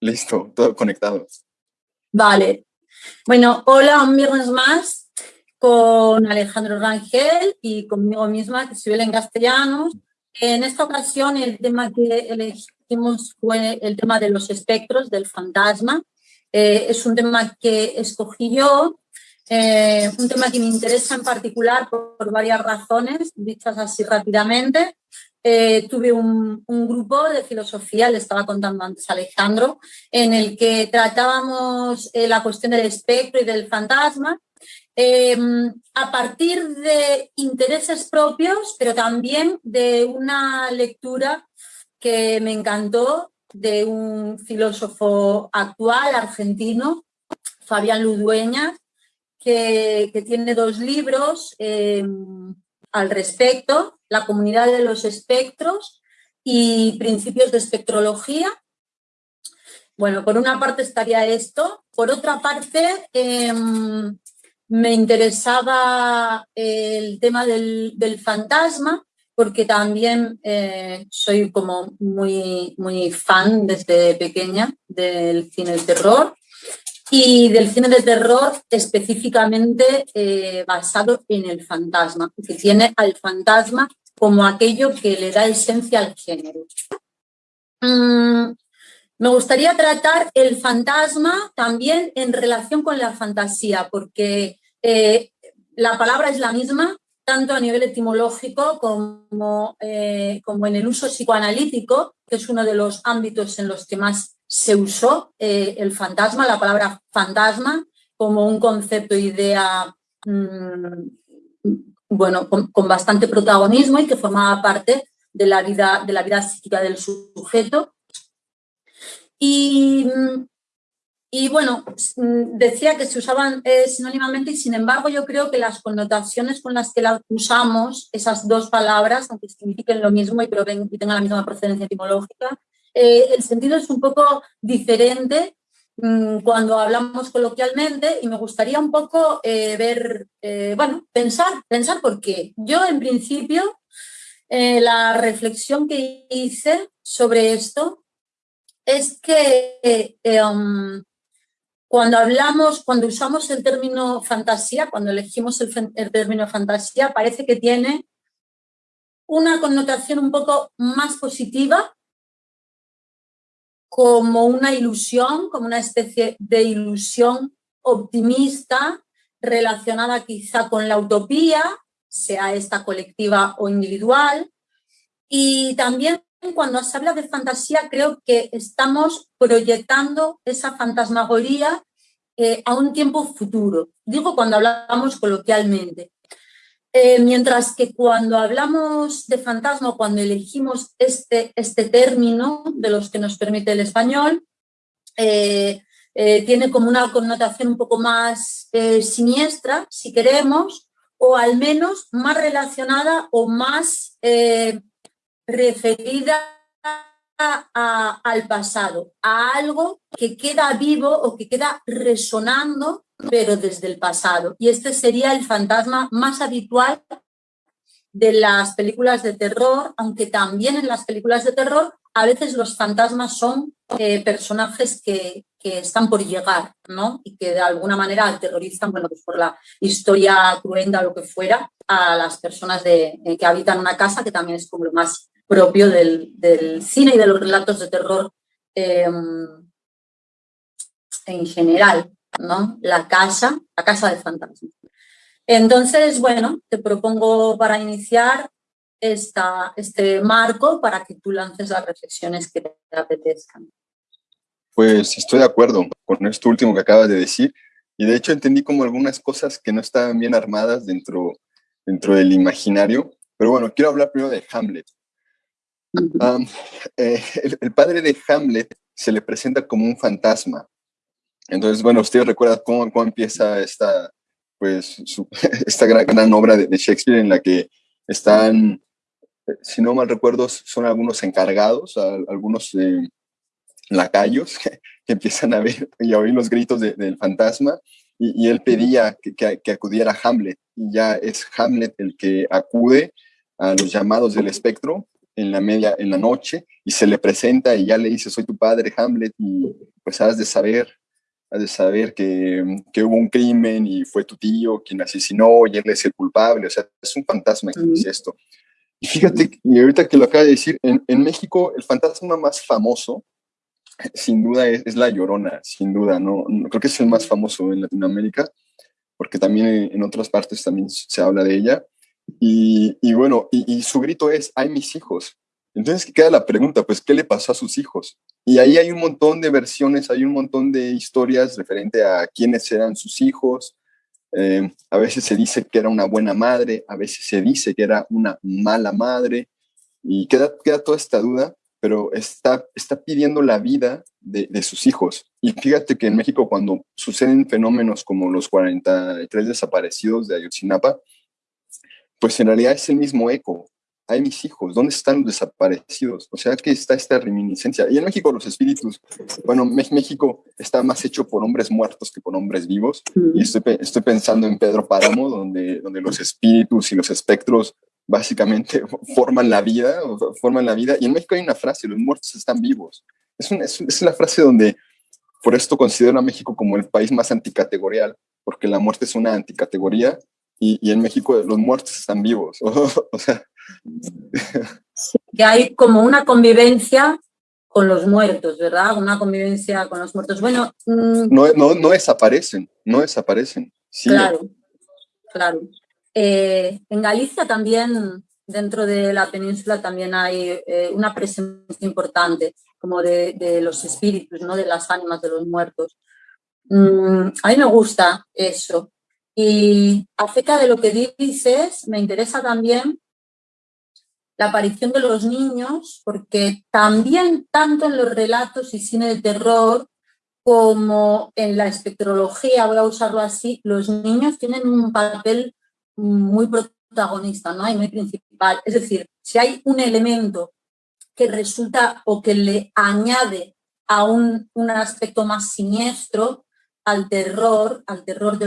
Listo, todo conectado. Vale. Bueno, hola, un viernes más con Alejandro Rangel y conmigo misma, que soy Belén Castellanos. En esta ocasión el tema que elegimos fue el tema de los espectros, del fantasma. Eh, es un tema que escogí yo, eh, un tema que me interesa en particular por varias razones, dichas así rápidamente. Eh, tuve un, grupo de filosofía, le estaba contando antes Alejandro, en el que tratábamos eh, la cuestión del espectro y del fantasma. Em, a partir de intereses propios, pero también de una lectura que me encantó de un filósofo actual argentino, Fabián Ludueña, que, que tiene dos libros em, al respecto la comunidad de los espectros y principios de espectrología. Bueno, por una parte estaría esto. Por otra parte, em, me interesaba el tema del, fantasma, porque también eh, soy como muy, muy fan desde pequeña del cine de terror y del cine de terror específicamente eh, basado en el fantasma, que tiene al fantasma como aquello que le da esencia al género. Mm, me gustaría tratar el fantasma también en relación con la fantasía, porque eh, la palabra es la misma, tanto a nivel etimológico como, eh, como en el uso psicoanalítico, que es uno de los ámbitos en los que más se usó eh, el fantasma, la palabra fantasma, como un concepto, idea mm, bueno, con, bastante protagonismo y que formaba parte de la vida, de la vida psíquica del sujeto. Y, y bueno, decía que se usaban eh, sinónimamente y sin embargo yo creo que las connotaciones con las que usamos, esas dos palabras, aunque signifiquen lo mismo y, y tengan la misma procedencia etimológica, eh, el sentido es un poco diferente Mm, cuando hablamos coloquialmente y me gustaría un poco eh, ver, eh, bueno, pensar, pensar por qué. Yo en principio la reflexión que hice sobre esto es que um, cuando hablamos, cuando usamos el término fantasía, cuando elegimos el, el término fantasía, parece que tiene una connotación un poco más positiva como una ilusión, como una especie de ilusión optimista relacionada quizá con la utopía, sea esta colectiva o individual. Y también cuando se habla de fantasía creo que estamos proyectando esa fantasmagoría eh, a un tiempo futuro. Digo cuando hablamos coloquialmente. Eh, mientras que cuando hablamos de fantasma, cuando elegimos este, este término de los que nos permite el español, eh, eh, tiene como una connotación un poco más siniestra, si queremos, o al menos más relacionada o más referida al pasado, a algo que queda vivo o que queda resonando pero desde el pasado. Y este sería el fantasma más habitual de las películas de terror, aunque también en las películas de terror a veces los fantasmas son eh, personajes que, que, están por llegar, ¿no? Y que de alguna manera aterrorizan, bueno, pues por la historia cruenta o lo que fuera, a las personas de, eh, que habitan una casa, que también es como lo más propio del, cine y de los relatos de terror em, en general. ¿No? La casa, la casa de fantasmas. Entonces, bueno, te propongo para iniciar esta, este marco para que tú lances las reflexiones que te apetezcan. Pues estoy de acuerdo con esto último que acabas de decir y de hecho entendí como algunas cosas que no estaban bien armadas dentro, dentro del imaginario, pero bueno, quiero hablar primero de Hamlet. Eh, el, padre de Hamlet se le presenta como un fantasma entonces, bueno, ustedes recuerdan cómo, cómo empieza esta, pues, esta gran, obra de, Shakespeare en la que están, si no mal recuerdo, son algunos encargados, algunos eh, lacayos que, empiezan a ver y a oír los gritos del fantasma y, él pedía que, que, acudiera a Hamlet y ya es Hamlet el que acude a los llamados del espectro en la media, en la noche, y se le presenta y ya le dice, soy tu padre, Hamlet, y pues has de saber, has de saber que, que hubo un crimen y fue tu tío quien asesinó y él es el culpable, o sea, es un fantasma que dice esto. Y fíjate, y ahorita que lo acaba de decir, en, en México el fantasma más famoso, sin duda, es, es, La Llorona, sin duda, ¿no? Creo que es el más famoso en Latinoamérica, porque también en, en otras partes también se habla de ella. Y, y bueno, y, y, su grito es, hay mis hijos. Entonces queda la pregunta, pues, ¿qué le pasó a sus hijos? Y ahí hay un montón de versiones, hay un montón de historias referente a quiénes eran sus hijos. Eh, a veces se dice que era una buena madre, a veces se dice que era una mala madre, y queda, queda toda esta duda, pero está, está pidiendo la vida de, de, sus hijos. Y fíjate que en México cuando suceden fenómenos como los 43 desaparecidos de Ayotzinapa, pues en realidad es el mismo eco. Hay mis hijos, ¿dónde están los desaparecidos? O sea que está esta reminiscencia. Y en México los espíritus, bueno, México está más hecho por hombres muertos que por hombres vivos. Y estoy, estoy pensando en Pedro Páramo, donde, donde los espíritus y los espectros básicamente forman la vida, forman la vida. Y en México hay una frase, los muertos están vivos. Es, una, es, es la frase donde, por esto considero a México como el país más anticategorial, porque la muerte es una anticategoría y, y en México los muertos están vivos. o sea. Sí, que hay como una convivencia con los muertos, ¿verdad? Una convivencia con los muertos. Bueno. Mmm... No, no, no desaparecen, no desaparecen. Claro, claro. Eh, en Galicia también, dentro de la península, también hay eh, una presencia importante como de, de, los espíritus, ¿no? de las ánimas de los muertos. Mm, a mí me gusta eso. Y acerca de lo que dices, me interesa también la aparición de los niños, porque también tanto en los relatos y cine de terror como en la espectrología, voy a usarlo así, los niños tienen un papel muy protagonista, ¿no? Y muy principal. Es decir, si hay un elemento que resulta o que le añade a un, un aspecto más siniestro al terror, al terror,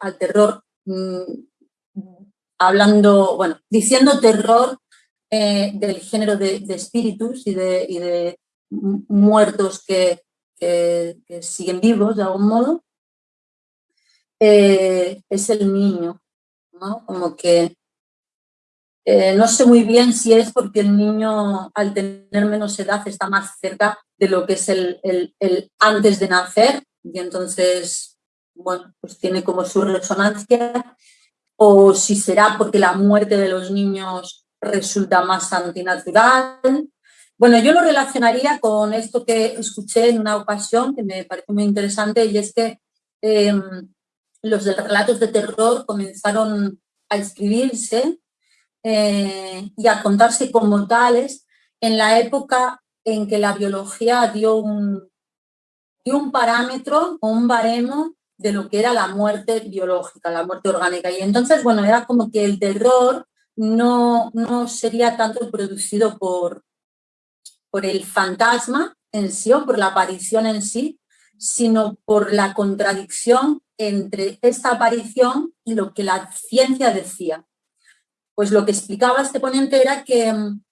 al terror mmm, hablando, bueno, diciendo terror eh, del género de, espíritus y de, muertos que, siguen vivos de algún modo, eh, es el niño. ¿no? Como que eh, no sé muy bien si es porque el niño al tener menos edad está más cerca de lo que es el, el, el antes de nacer y entonces, bueno, pues tiene como su resonancia o si será porque la muerte de los niños resulta más antinatural. Bueno, yo lo relacionaría con esto que escuché en una ocasión que me parece muy interesante y es que eh, los de relatos de terror comenzaron a escribirse eh, y a contarse como tales en la época en que la biología dio un, dio un parámetro o un baremo de lo que era la muerte biológica, la muerte orgánica. Y entonces, bueno, era como que el terror no, no sería tanto producido por, por el fantasma en sí o por la aparición en sí, sino por la contradicción entre esta aparición y lo que la ciencia decía. Pues lo que explicaba este ponente era que mm,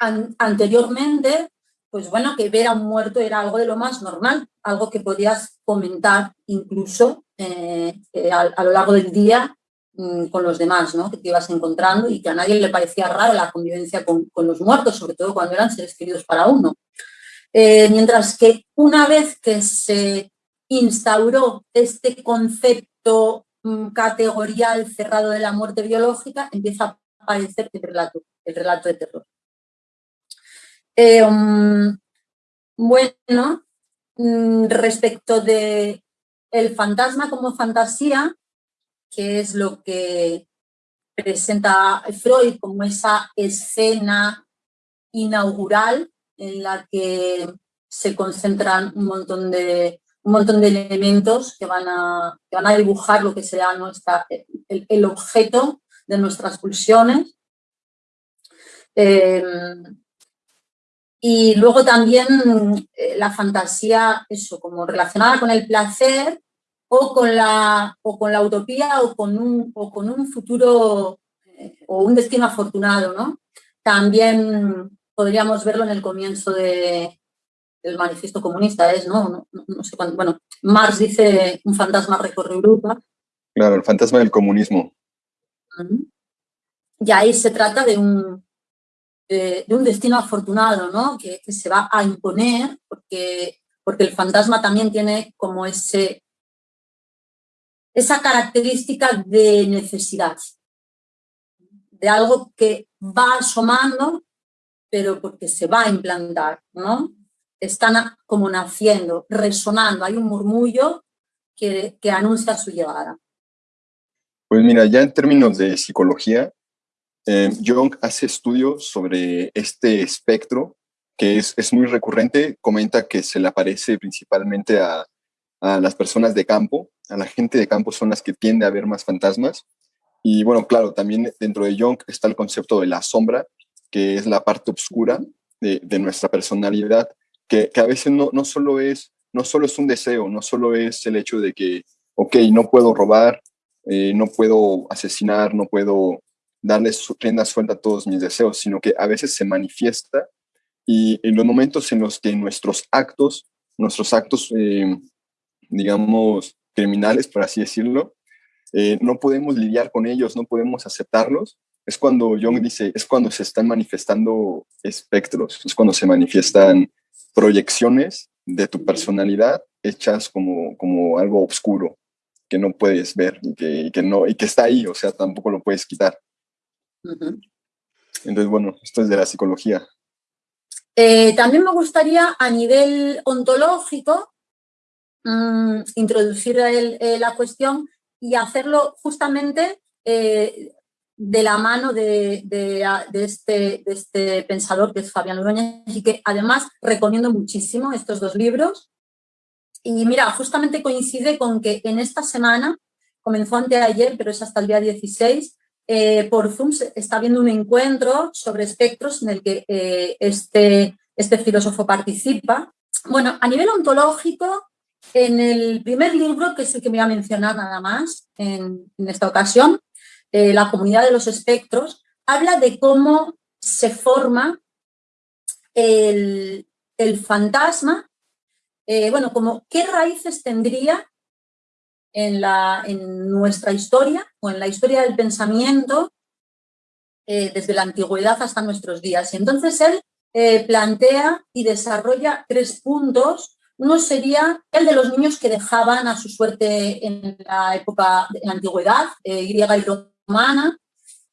an anteriormente, pues bueno, que ver a un muerto era algo de lo más normal, algo que podías comentar incluso eh, eh, a, lo largo del día con los demás, ¿no? que te ibas encontrando y que a nadie le parecía raro la convivencia con, los muertos, sobre todo cuando eran seres queridos para uno. Eh, mientras que una vez que se instauró este concepto mm, categorial cerrado de la muerte biológica, empieza a aparecer el relato, el relato de terror. Um, bueno, mm, respecto de el fantasma como fantasía, que es lo que presenta Freud como esa escena inaugural en la que se concentran un montón de, un montón de elementos que van, a, que van a dibujar lo que será nuestra, el, el objeto de nuestras pulsiones. Eh, y luego también eh, la fantasía, eso, como relacionada con el placer o con la, o con la utopía o con un, o con un futuro eh, o un destino afortunado, ¿no? También podríamos verlo en el comienzo de, del manifiesto comunista, es, ¿no? No, sé cuándo. Bueno, Marx dice un fantasma recorre Europa. Claro, el fantasma del comunismo. Y ahí se trata de un, de, un destino afortunado, ¿no? Que, que, se va a imponer porque, porque el fantasma también tiene como ese, esa característica de necesidad, de algo que va asomando, pero porque se va a implantar, ¿no? Están como naciendo, resonando, hay un murmullo que, que anuncia su llegada. Pues mira, ya en términos de psicología, eh, Jung hace estudios sobre este espectro que es, es, muy recurrente, comenta que se le aparece principalmente a, a las personas de campo, a la gente de campo son las que tiende a ver más fantasmas. Y bueno, claro, también dentro de Jung está el concepto de la sombra, que es la parte oscura de, de nuestra personalidad, que, que, a veces no, no, solo es, no solo es un deseo, no solo es el hecho de que, ok, no puedo robar, eh, no puedo asesinar, no puedo darle rienda suelta a todos mis deseos, sino que a veces se manifiesta y en los momentos en los que nuestros actos, nuestros actos eh, digamos, criminales, por así decirlo, eh, no podemos lidiar con ellos, no podemos aceptarlos, es cuando Jung dice, es cuando se están manifestando espectros, es cuando se manifiestan proyecciones de tu personalidad hechas como, como algo oscuro que no puedes ver y que, que, no, y que está ahí, o sea, tampoco lo puedes quitar. Entonces, bueno, esto es de la psicología. Eh, también me gustaría a nivel ontológico Mm, introducir eh, la cuestión y hacerlo justamente eh, de la mano de, este, de, este, pensador que es Fabián Ordóñez y que además recomiendo muchísimo estos dos libros. Y mira, justamente coincide con que en esta semana, comenzó anteayer, pero es hasta el día 16, eh, por Zoom está habiendo un encuentro sobre espectros en el que este, este filósofo participa. Bueno, a nivel ontológico, en el primer libro, que es el que me voy a mencionar nada más en, esta ocasión, eh, La comunidad de los espectros, habla de cómo se forma el, fantasma, eh, bueno, qué raíces tendría en nuestra historia o en la historia del pensamiento eh, desde la antigüedad hasta nuestros días. Y entonces él plantea y desarrolla tres puntos uno sería el de los niños que dejaban a su suerte en la época, de la antigüedad, eh, griega y romana,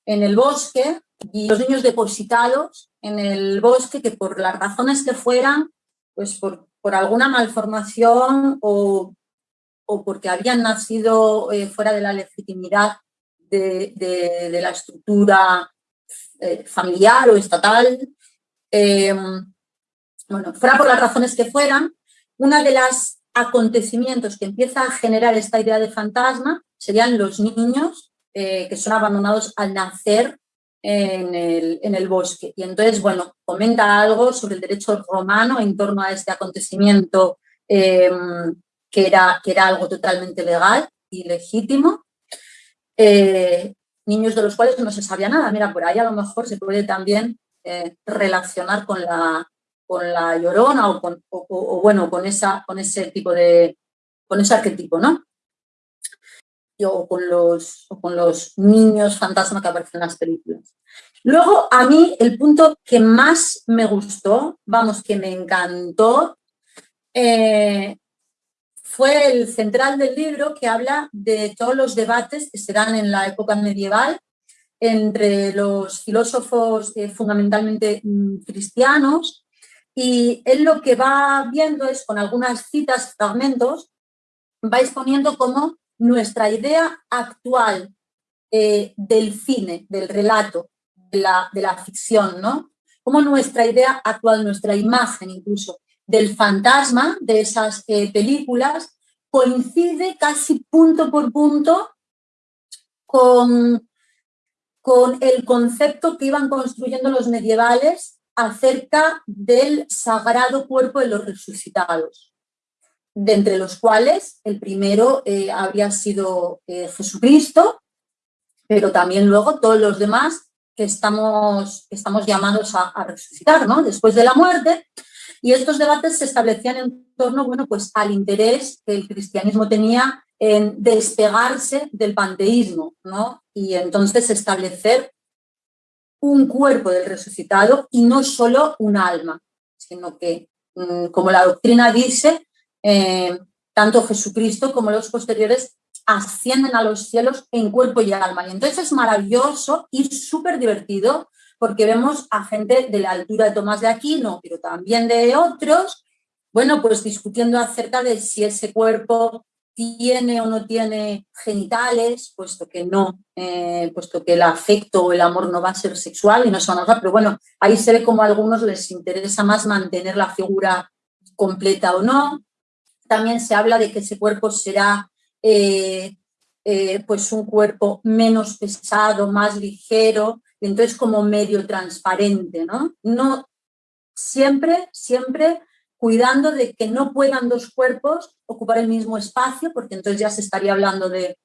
en el bosque, y los niños depositados en el bosque que por las razones que fueran, pues por, alguna malformación o, porque habían nacido eh, fuera de la legitimidad de, la estructura eh, familiar o estatal, bueno, fuera por las razones que fueran, uno de los acontecimientos que empieza a generar esta idea de fantasma serían los niños eh, que son abandonados al nacer en el, bosque. Y entonces, bueno, comenta algo sobre el derecho romano en torno a este acontecimiento em, que, era, que era algo totalmente legal y legítimo. Eh, niños de los cuales no se sabía nada. Mira, por ahí a lo mejor se puede también eh, relacionar con la, con la llorona o, con, bueno, con, esa, con ese tipo de, con ese arquetipo, ¿no? O con, los, con los niños fantasma que aparecen en las películas. Luego, a mí, el punto que más me gustó, vamos, que me encantó, eh, fue el central del libro que habla de todos los debates que se dan en la época medieval entre los filósofos eh, fundamentalmente mm, cristianos y él lo que va viendo es, con algunas citas, fragmentos, va exponiendo cómo nuestra idea actual eh, del cine, del relato, de la, de la ficción, ¿no? Cómo nuestra idea actual, nuestra imagen incluso, del fantasma de esas eh, películas coincide casi punto por punto con, con el concepto que iban construyendo los medievales acerca del sagrado cuerpo de los resucitados, de entre los cuales el primero eh, habría sido eh, Jesucristo, pero también luego todos los demás que estamos, estamos llamados a, a, resucitar, ¿no? Después de la muerte. Y estos debates se establecían en torno, bueno, pues al interés que el cristianismo tenía en despegarse del panteísmo, ¿no? Y entonces establecer un cuerpo del resucitado y no solo un alma, sino que, mm, como la doctrina dice, eh, tanto Jesucristo como los posteriores ascienden a los cielos en cuerpo y alma. Y entonces es maravilloso y súper divertido porque vemos a gente de la altura de Tomás de Aquino, pero también de otros, bueno, pues discutiendo acerca de si ese cuerpo tiene o no tiene genitales, puesto que no, eh, puesto que el afecto o el amor no va a ser sexual y no se van a usar, pero bueno, ahí se ve como a algunos les interesa más mantener la figura completa o no. También se habla de que ese cuerpo será eh, eh, pues un cuerpo menos pesado, más ligero, entonces como medio transparente, ¿no? No siempre, siempre cuidando de que no puedan dos cuerpos ocupar el mismo espacio, porque entonces ya se estaría hablando de,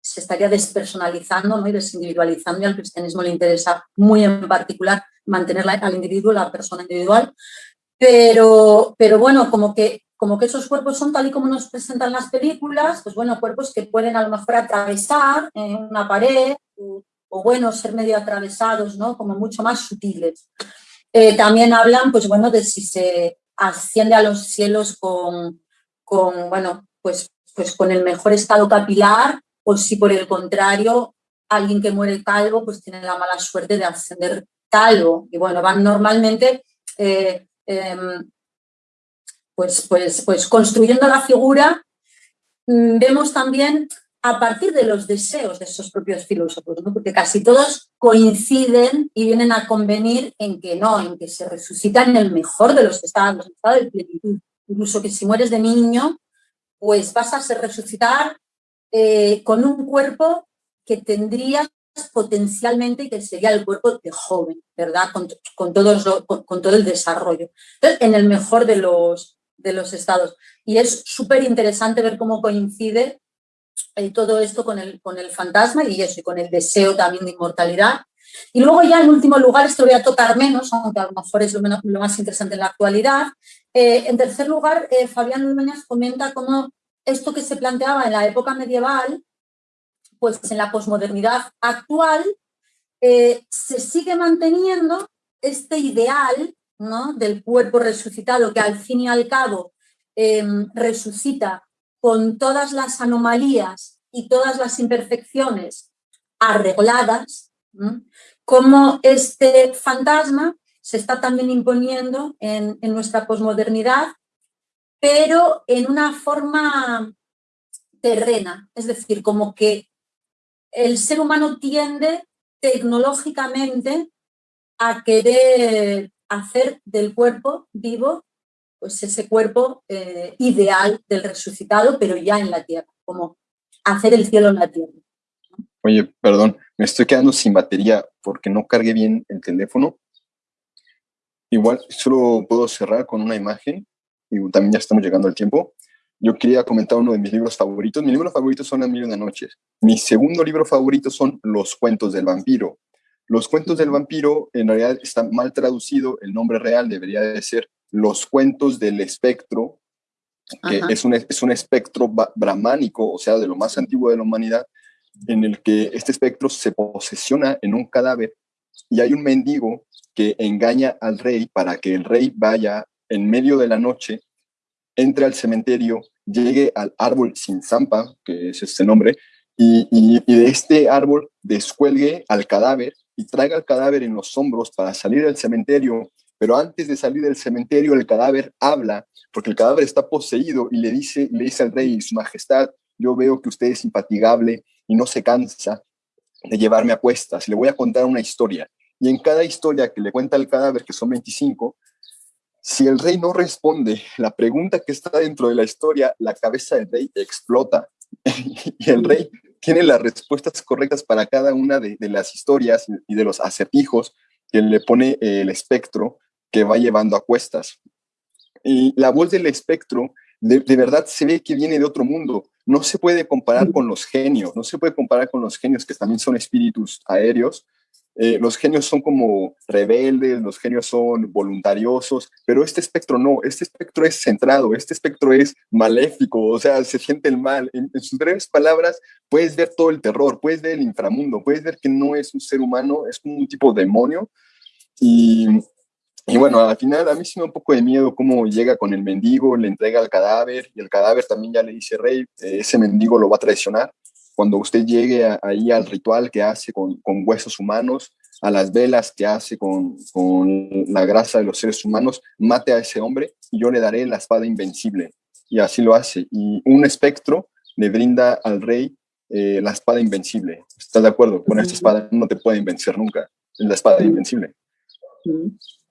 se estaría despersonalizando ¿no? y desindividualizando y al cristianismo le interesa muy en particular mantener al individuo, la persona individual, pero, pero bueno, como que, como que esos cuerpos son tal y como nos presentan las películas, pues bueno, cuerpos que pueden a lo mejor atravesar una pared o, o bueno, ser medio atravesados, ¿no? Como mucho más sutiles. Eh, también hablan, pues bueno, de si se asciende a los cielos con, con, bueno, pues, pues con el mejor estado capilar o si por el contrario alguien que muere calvo pues tiene la mala suerte de ascender calvo. Y bueno, van normalmente eh, em, pues, pues, pues construyendo la figura. Mm, vemos también a partir de los deseos de esos propios filósofos, porque casi todos coinciden y vienen a convenir en que no, en que se resucita en el mejor de los estados, en estado de plenitud. Incluso que si mueres de niño, pues vas a ser resucitar eh, con un cuerpo que tendrías potencialmente y que sería el cuerpo de joven, ¿verdad? Con, con, con, todo el desarrollo. Entonces, en el mejor de los, de los estados. Y es súper interesante ver cómo coincide eh, todo esto con el, con el fantasma y eso, y con el deseo también de inmortalidad. Y luego ya en último lugar, esto voy a tocar menos, aunque a lo mejor es lo, más interesante en la actualidad. Eh, en tercer lugar, eh, Fabián Núñez comenta cómo esto que se planteaba en la época medieval, pues en la posmodernidad actual, se sigue manteniendo este ideal ¿no? del cuerpo resucitado que al fin y al cabo resucita con todas las anomalías y todas las imperfecciones arregladas, como este fantasma se está también imponiendo en, nuestra posmodernidad, pero en una forma terrena, es decir, como que el ser humano tiende tecnológicamente a querer hacer del cuerpo vivo pues ese cuerpo eh, ideal del resucitado, pero ya en la tierra, como hacer el cielo en la tierra. Oye, perdón, me estoy quedando sin batería porque no cargué bien el teléfono. Igual solo puedo cerrar con una imagen y también ya estamos llegando al tiempo. Yo quería comentar uno de mis libros favoritos. Mis libros favoritos son Las Mil y Noches. Mi segundo libro favorito son Los Cuentos del Vampiro. Los Cuentos del Vampiro en realidad está mal traducido. El nombre real debería de ser los cuentos del espectro, que es un, es un espectro brahmánico, o sea, de lo más antiguo de la humanidad, en el que este espectro se posesiona en un cadáver y hay un mendigo que engaña al rey para que el rey vaya en medio de la noche, entre al cementerio, llegue al árbol sin zampa, que es este nombre, y, y, de este árbol descuelgue al cadáver y traiga el cadáver en los hombros para salir del cementerio pero antes de salir del cementerio, el cadáver habla, porque el cadáver está poseído y le dice, le dice al rey, su majestad, yo veo que usted es impatigable y no se cansa de llevarme a cuestas. Le voy a contar una historia. Y en cada historia que le cuenta el cadáver, que son 25, si el rey no responde la pregunta que está dentro de la historia, la cabeza del rey explota. y el rey tiene las respuestas correctas para cada una de, de las historias y de los acertijos que le pone el espectro que va llevando a cuestas. Y la voz del espectro de, de, verdad se ve que viene de otro mundo. No se puede comparar con los genios, no se puede comparar con los genios que también son espíritus aéreos, eh, los genios son como rebeldes, los genios son voluntariosos, pero este espectro no, este espectro es centrado, este espectro es maléfico, o sea, se siente el mal. En, sus breves palabras puedes ver todo el terror, puedes ver el inframundo, puedes ver que no es un ser humano, es como un tipo de demonio. Y, y bueno, al final a mí sí me da un poco de miedo cómo llega con el mendigo, le entrega el cadáver y el cadáver también ya le dice, rey, eh, ese mendigo lo va a traicionar cuando usted llegue ahí al ritual que hace con, con, huesos humanos, a las velas que hace con, con, la grasa de los seres humanos, mate a ese hombre y yo le daré la espada invencible. Y así lo hace. Y un espectro le brinda al rey eh, la espada invencible. ¿Estás de acuerdo? Con esta espada no te pueden vencer nunca. Es la espada invencible.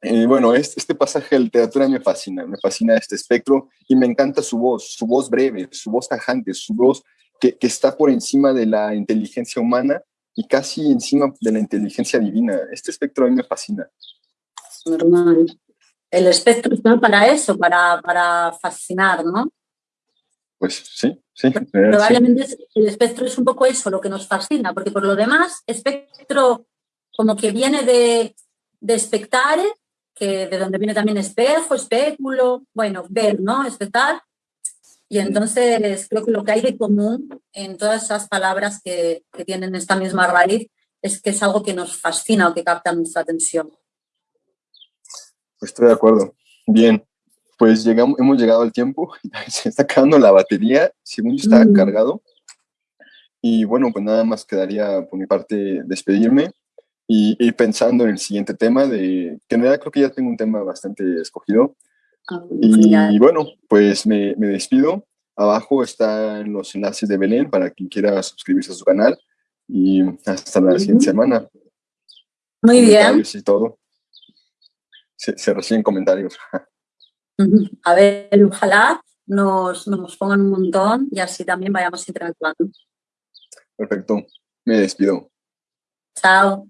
Y bueno, este, este pasaje de literatura me fascina, me fascina este espectro y me encanta su voz, su voz breve, su voz tajante, su voz que, está por encima de la inteligencia humana y casi encima de la inteligencia divina. Este espectro a mí me fascina. Normal. El espectro está para eso, para, para fascinar, ¿no? Pues sí, sí. Probablemente el espectro es un poco eso, lo que nos fascina, porque por lo demás, espectro como que viene de, de espectare, que de donde viene también espejo, espéculo, bueno, ver, ¿no? Espectar, y entonces creo que lo que hay de común en todas esas palabras que, que tienen esta misma raíz es que es algo que nos fascina o que capta nuestra atención. Pues estoy de acuerdo. Bien, pues llegamos, hemos llegado al tiempo, se está acabando la batería, según está mm. cargado. Y bueno, pues nada más quedaría por mi parte despedirme y pensando en el siguiente tema, de que en realidad creo que ya tengo un tema bastante escogido, y bueno, pues me, me, despido. Abajo están los enlaces de Belén para quien quiera suscribirse a su canal. Y hasta la siguiente semana. Muy bien. Y todo. Se, se, reciben comentarios. A ver, ojalá nos, nos pongan un montón y así también vayamos interactuando. Perfecto. Me despido. Chao.